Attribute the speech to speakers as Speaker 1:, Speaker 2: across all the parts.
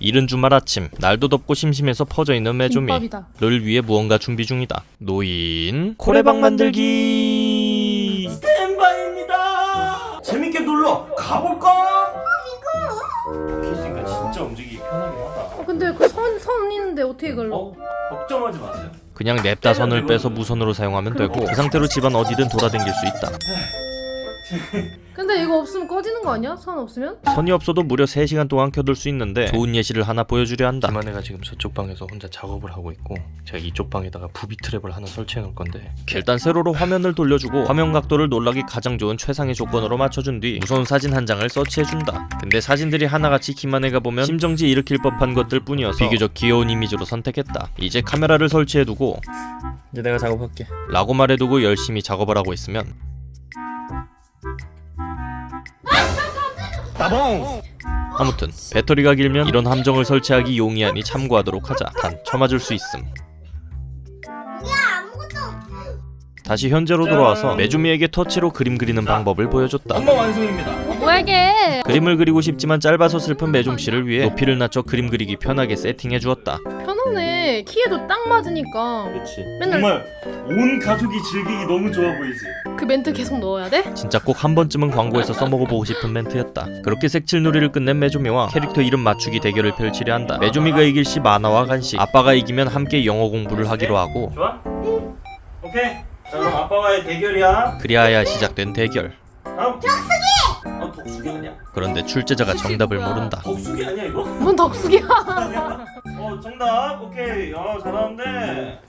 Speaker 1: 이른 주말 아침 날도 덥고 심심해서 퍼져있는 메조미
Speaker 2: 김밥이다.
Speaker 1: 를 위해 무언가 준비 중이다 노인 코레방 만들기
Speaker 3: 스탠바입니다. 재밌게 놀러 가볼까? 있으니까 진짜 움직이기 편하긴 하다.
Speaker 2: 어, 근데 그 선, 선 있는데 어떻게 걸러?
Speaker 3: 어? 걱정하지 마세요.
Speaker 1: 그냥 냅다 선을 빼서 무선으로 사용하면 되고 그 상태로 집안 어디든 돌아다닐 수 있다
Speaker 2: 근데 이거 없으면 꺼지는 거 아니야? 선 없으면?
Speaker 1: 선이 없어도 무려 3시간 동안 켜둘 수 있는데 좋은 예시를 하나 보여주려 한다. 김한혜가 지금 저쪽 방에서 혼자 작업을 하고 있고 제가 이쪽 방에다가 부비 트랩을 하나 설치해 놓을 건데 일단 세로로 화면을 돌려주고 화면 각도를 놀라기 가장 좋은 최상의 조건으로 맞춰준 뒤 무서운 사진 한 장을 서치해준다. 근데 사진들이 하나같이 김한혜가 보면 심정지 일으킬 법한 것들 뿐이어서 비교적 귀여운 이미지로 선택했다. 이제 카메라를 설치해두고 이제 내가 작업할게. 라고 말해두고 열심히 작업을 하고 있으면
Speaker 3: 따봉!
Speaker 1: 아무튼 배터리가 길면 이런 함정을 설치하기 용이하니 참고하도록 하자 단 쳐맞을 수 있음 다시 현재로 돌아와서 메주미에게 터치로 그림 그리는 방법을 보여줬다
Speaker 3: 엄마 완성입니다.
Speaker 2: 어, 뭐야 이게?
Speaker 1: 그림을 그리고 싶지만 짧아서 슬픈 메좀씨를 위해 높이를 낮춰 그림 그리기 편하게 세팅해 주었다
Speaker 2: 편하네. 키에도 딱 맞으니까.
Speaker 3: 그렇지.
Speaker 2: 맨날-
Speaker 3: 정말 온 가족이 즐기기 너무 좋아 보이지.
Speaker 2: 그 멘트 계속 넣어야 돼?
Speaker 1: 진짜 꼭 한 번쯤은 광고에서 써먹어보고 싶은 멘트였다 그렇게 색칠놀이를 끝낸 메조미와 캐릭터 이름 맞추기 대결을 펼치려 한다 메조미가 이길 시 만화와 간식 아빠가 이기면 함께 영어 공부를 하기로 하고
Speaker 3: 좋아? 오케이. 자 그럼 아빠와의 대결이야.
Speaker 1: 그리하여 시작된 대결
Speaker 3: 다음. 어 아니야?
Speaker 1: 그런데 출제자가 정답을 모른다
Speaker 3: 덕수기 아니야 이거?
Speaker 2: 뭔 덕수기야?
Speaker 3: 어 정답. 오케이. 야 잘하는데.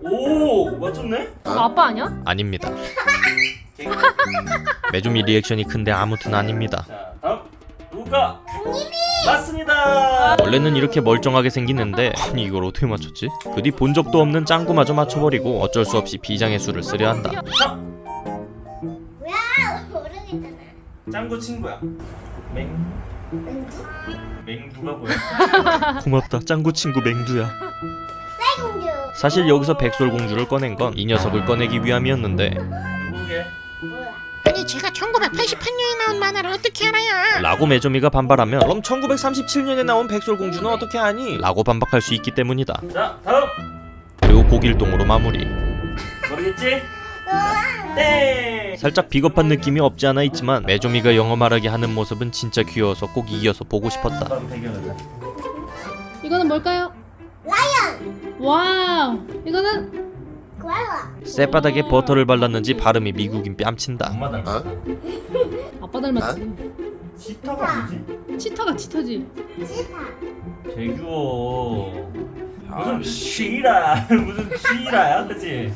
Speaker 3: 오 맞췄네?
Speaker 2: 너 아빠 아니야?
Speaker 1: 아닙니다 메조미 리액션이 큰데 아무튼 아닙니다
Speaker 3: 자 다음 누가? 맞습니다.
Speaker 1: 원래는 이렇게 멀쩡하게 생기는데 아니 이걸 어떻게 맞췄지? 그 뒤 본 적도 없는 짱구마저 맞춰버리고 어쩔 수 없이 비장의 수를 쓰려 한다
Speaker 3: 자. 짱구 친구야. 맹. 맹두가 뭐야?
Speaker 1: 고맙다 짱구 친구 맹구야
Speaker 4: 공주.
Speaker 1: 사실 여기서 백설공주를 꺼낸 건 이 녀석을 꺼내기 위함이었는데
Speaker 3: 누구게?
Speaker 5: 아니 제가 1988년에 나온 만화를 어떻게 알아요?
Speaker 1: 라고 메조미가 반발하면 그럼 1937년에 나온 백설공주는 어떻게 아니? 라고 반박할 수 있기 때문이다
Speaker 3: 자 다음.
Speaker 1: 그리고 고길동으로 마무리
Speaker 3: 모르겠지? 땡.
Speaker 1: 살짝 비겁한 느낌이 없지 않아 있지만 메조미가 영어 말하게 하는 모습은 진짜 귀여워서 꼭 이겨서 보고 싶었다.
Speaker 2: 이거는 뭘까요? Lion. Wow. 이거는.
Speaker 1: 쌔바닥에 버터를 발랐는지 발음이 미국인 뺨친다
Speaker 3: 엄마 닮았 어?
Speaker 2: 아빠 닮았지.
Speaker 3: 치타가 뭐지?
Speaker 2: 치타가 치타지.
Speaker 4: 치타.
Speaker 3: 재규어. 무슨 쉬라 무슨 쉬라야 그치?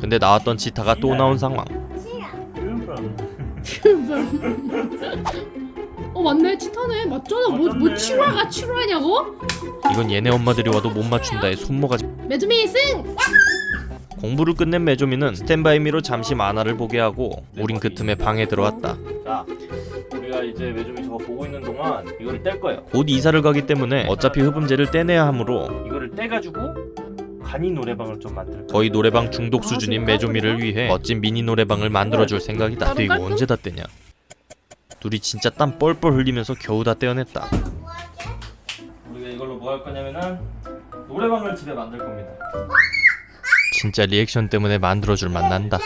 Speaker 1: 근데 나왔던 치타가 또 나온 상황.
Speaker 2: 어 맞네 치타네 맞잖아 뭐, 뭐. 치와가 치와냐고?
Speaker 1: 이건 얘네 엄마들이 와도 못 맞춘다에 손모가지
Speaker 2: 메주미 승!
Speaker 1: 공부를 끝낸 메조미는 스탠바이미로 잠시 만화를 보게 하고 우린 그 틈에 방에 들어왔다
Speaker 3: 자 우리가 이제 매점이 저거 보고 있는 동안 이거를 뗄 거예요
Speaker 1: 곧 이사를 가기 때문에 어차피 흡음재를 떼내야 하므로
Speaker 3: 이거를 떼가지고 간이 노래방을 좀 만들
Speaker 1: 거의 노래방 중독 수준인 메조미를 위해 멋진 미니 노래방을 만들어줄 생각이다. 근데 이거 언제 다 떼냐? 둘이 진짜 땀 뻘뻘 흘리면서 겨우 다 떼어냈다.
Speaker 3: 우리가 이걸로 뭐 할 거냐면은 노래방을 집에 만들 겁니다.
Speaker 1: 진짜 리액션 때문에 만들어줄 맛 난다.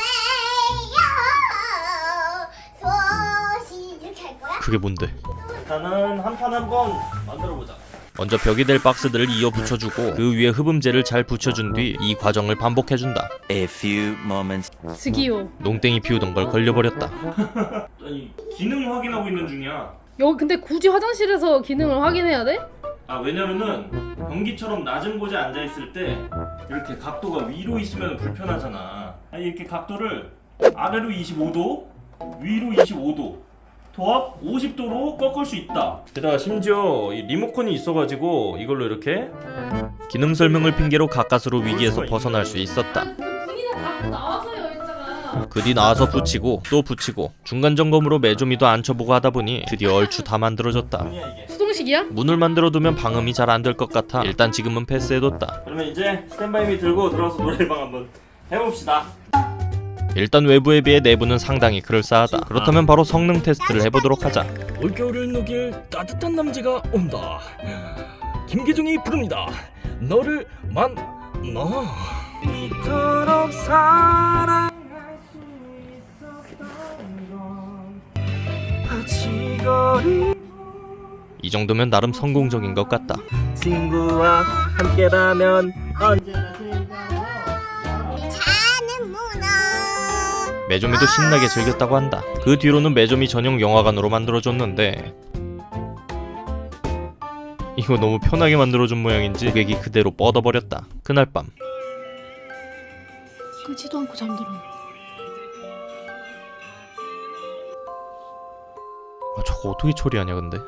Speaker 4: 소시 이렇게 할 거야?
Speaker 1: 그게 뭔데?
Speaker 3: 일단은 한 판 한번 만들어 보자
Speaker 1: 먼저 벽이 될 박스들을 이어 붙여주고 그 위에 흡음재를 잘 붙여준 뒤 이 과정을 반복해준다.
Speaker 6: A few moments.
Speaker 2: 스기요.
Speaker 1: 농땡이 피우던 걸 걸려버렸다.
Speaker 3: 아니 기능 확인하고 있는 중이야.
Speaker 2: 여기 근데 굳이 화장실에서 기능을 확인해야 돼?
Speaker 3: 아 왜냐면은 변기처럼 낮은 곳에 앉아 있을 때 이렇게 각도가 위로 있으면 불편하잖아. 아니 이렇게 각도를 아래로 25도, 위로 25도, 도합 50도로 꺾을 수 있다. 게다가 심지어 이 리모컨이 있어가지고 이걸로 이렇게
Speaker 1: 기능 설명을 핑계로 가까스로 위기에서 벗어날 수 있었다
Speaker 2: 분이나 갖고 나와서요 했잖아
Speaker 1: 그뒤 나와서 붙이고 또 붙이고 중간 점검으로 메조미도 앉혀보고 하다 보니 드디어 얼추 다 만들어졌다.
Speaker 2: 수동식이야?
Speaker 1: 문을 만들어두면 방음이 잘 안 될 것 같아 일단 지금은 패스해뒀다
Speaker 3: 그러면 이제 스탠바이미 들고 들어가서 노래방 한번 해봅시다.
Speaker 1: 일단 외부에 비해 내부는 상당히 그럴싸하다. 그렇다면 바로 성능 테스트를 해보도록 하자.
Speaker 3: 올겨울을 녹일 따뜻한 남자가 온다. 김계중이 부릅니다. 너를 만나. 이토록 사랑할 수 있었던 건 아치거리
Speaker 1: 이 정도면 나름 성공적인 것 같다.
Speaker 3: 친구와 함께라면 언제나
Speaker 4: 자는
Speaker 1: 매조미도 신나게 즐겼다고 한다. 그 뒤로는 매조미 전용 영화관으로 만들어줬는데 이거 너무 편하게 만들어준 모양인지 고객이 그대로 뻗어버렸다. 그날 밤
Speaker 2: 끄지도 않고 잠들었네.
Speaker 1: 아, 저거 어떻게 처리하냐 근데